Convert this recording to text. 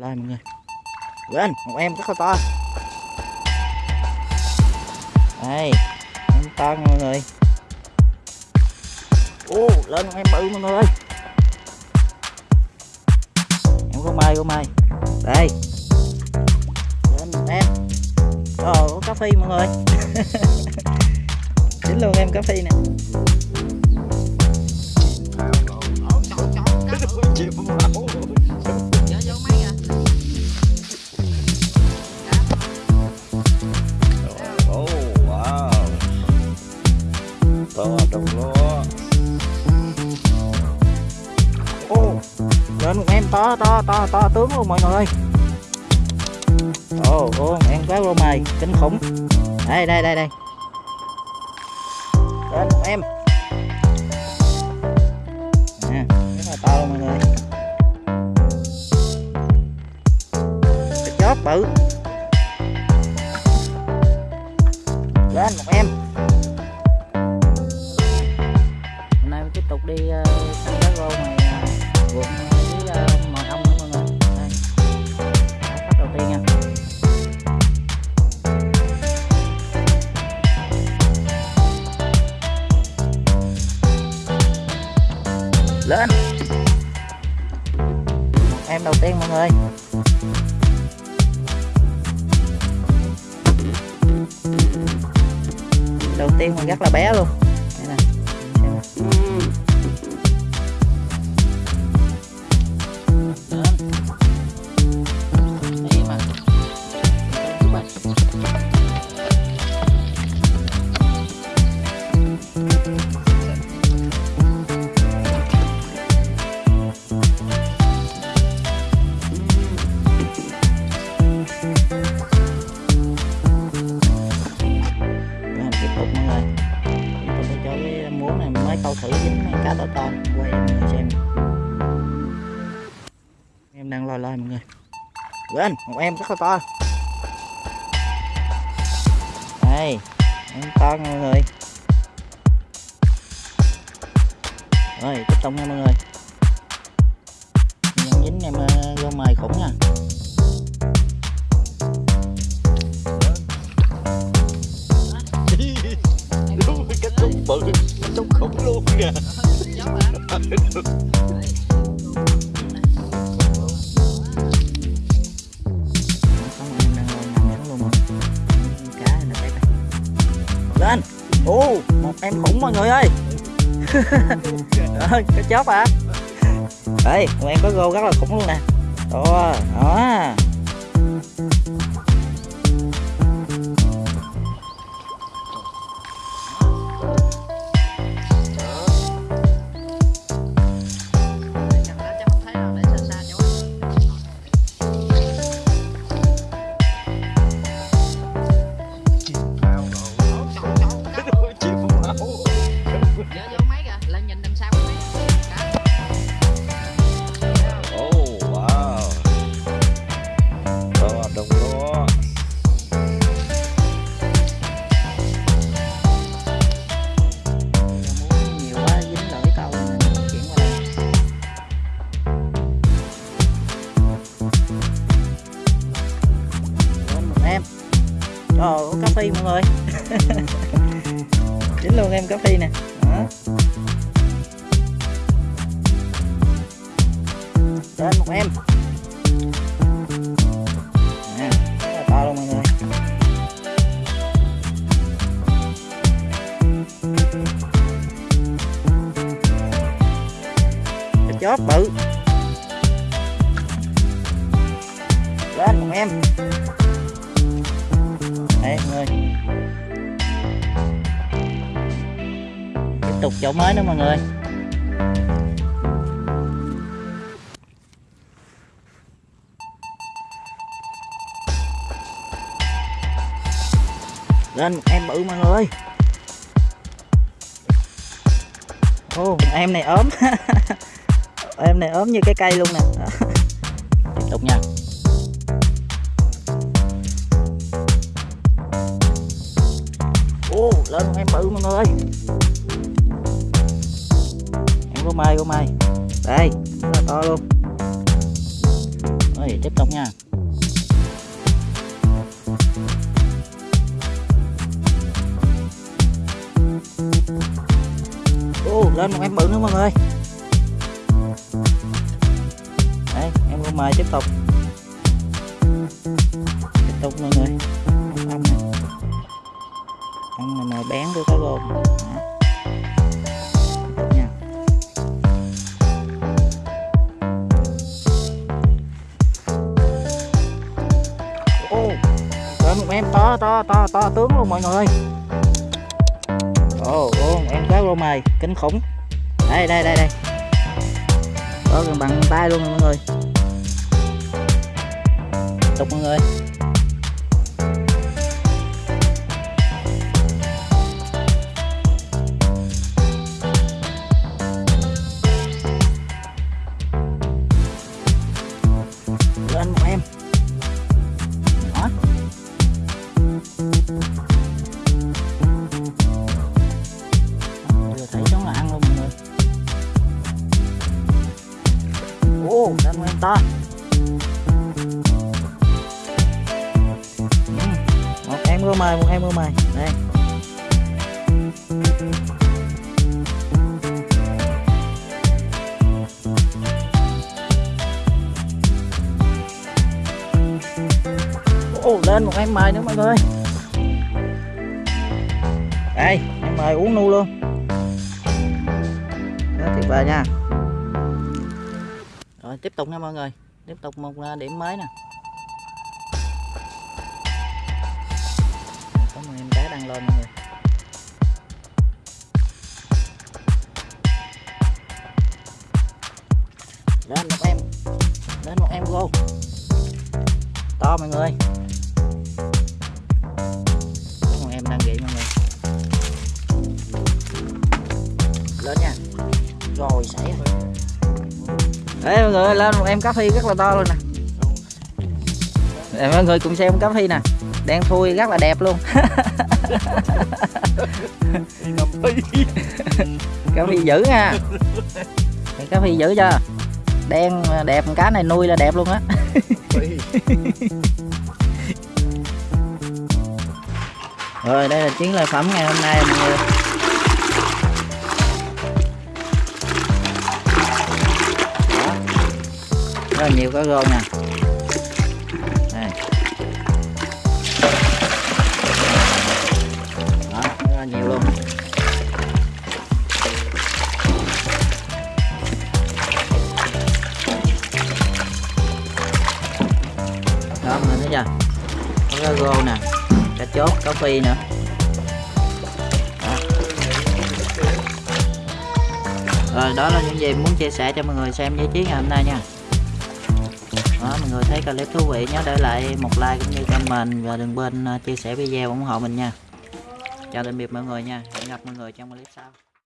lên mọi người lên một em rất là to đây em to mọi người ô lên một em bự mọi người ơi em có mai có mai đây lên một em ờ có cà phê mọi người chính luôn em cà phê nè Oh, to to to to tướng luôn, mọi người. Ồ oh em cá rô mày kinh khủng. Đây đây đây đây. Lên một em. Nè rất là to luôn mọi người. Cái chóp bự. Lên một em. Lên. Em đầu tiên mọi người. Đầu tiên còn rất là bé luôn. Tục mọi người tôi sẽ cho cái múa này mới câu thử dính mấy cá to to quay mọi người xem. Em đang loi loi mọi người. Lên một em rất là to. Đây em to mọi người. Rồi tiếp tục nha mọi người. Nhận dính em ờ, mày mời khủng nha. Cá này nó tét đây lên. Ô một em khủng mọi người ơi. Cái chóp à. Đây một em có gô rất là khủng luôn nè. Đó đó cà phê mọi người. Chính luôn em cà phê nè. Đó. lên một em. Nè rất là to luôn mọi người. Cái chóp bự. Lên một em đây mọi người tiếp tục chỗ mới nữa, mọi người. Lên một em bự, mọi người. Ô, em này ốm. Em này ốm như cái cây luôn nè. Tiếp tục nha. Ô lên một em bự mọi người ơi. Em có mai có mai. Đây rất là to luôn. Rồi tiếp tục nha. Ô lên một em bự nữa mọi người. Đây, em có mai tiếp tục tiếp tục mọi người ăn mà mời bán đưa cá gồm nha. Ô một em to to to to tướng luôn mọi người ồ ô em cá rô mày, kinh khủng. Đây đây đây đây. Có gần bằng tay luôn mọi người. Tục mọi người. Em rô mày một em rô mày đây. Ồ, lên một em mời nữa mọi người. Đây em mời uống nu luôn. Đó tuyệt vời nha. Rồi tiếp tục nha mọi người. Tiếp tục một à, điểm mới nè. Lên mọi lên một em lên một em vô to mọi người. Có một em đang nghỉ mọi người. Lên nha. Rồi, xảy Đấy mọi người lên một em cá phi rất là to luôn nè. Để mọi người cùng xem cá phi nè. Đang thui, rất là đẹp luôn. Cá phi dữ nha. Cái Cá phi dữ chưa Đen đẹp cá này nuôi là đẹp luôn á. Rồi đây là chiến lợi phẩm ngày hôm nay mọi người. Rất là nhiều cá rô nè Có rô nè cá chốt cá phi nữa. Đó. rồi, đó là những gì muốn chia sẻ cho mọi người xem với chiến, ngày hôm nay nha. Đó, mọi người thấy clip thú vị nhớ để lại một like cũng như comment và đừng quên ờ, chia sẻ video ủng hộ mình nha. Chào tạm biệt mọi người nha. Hẹn gặp mọi người trong clip sau.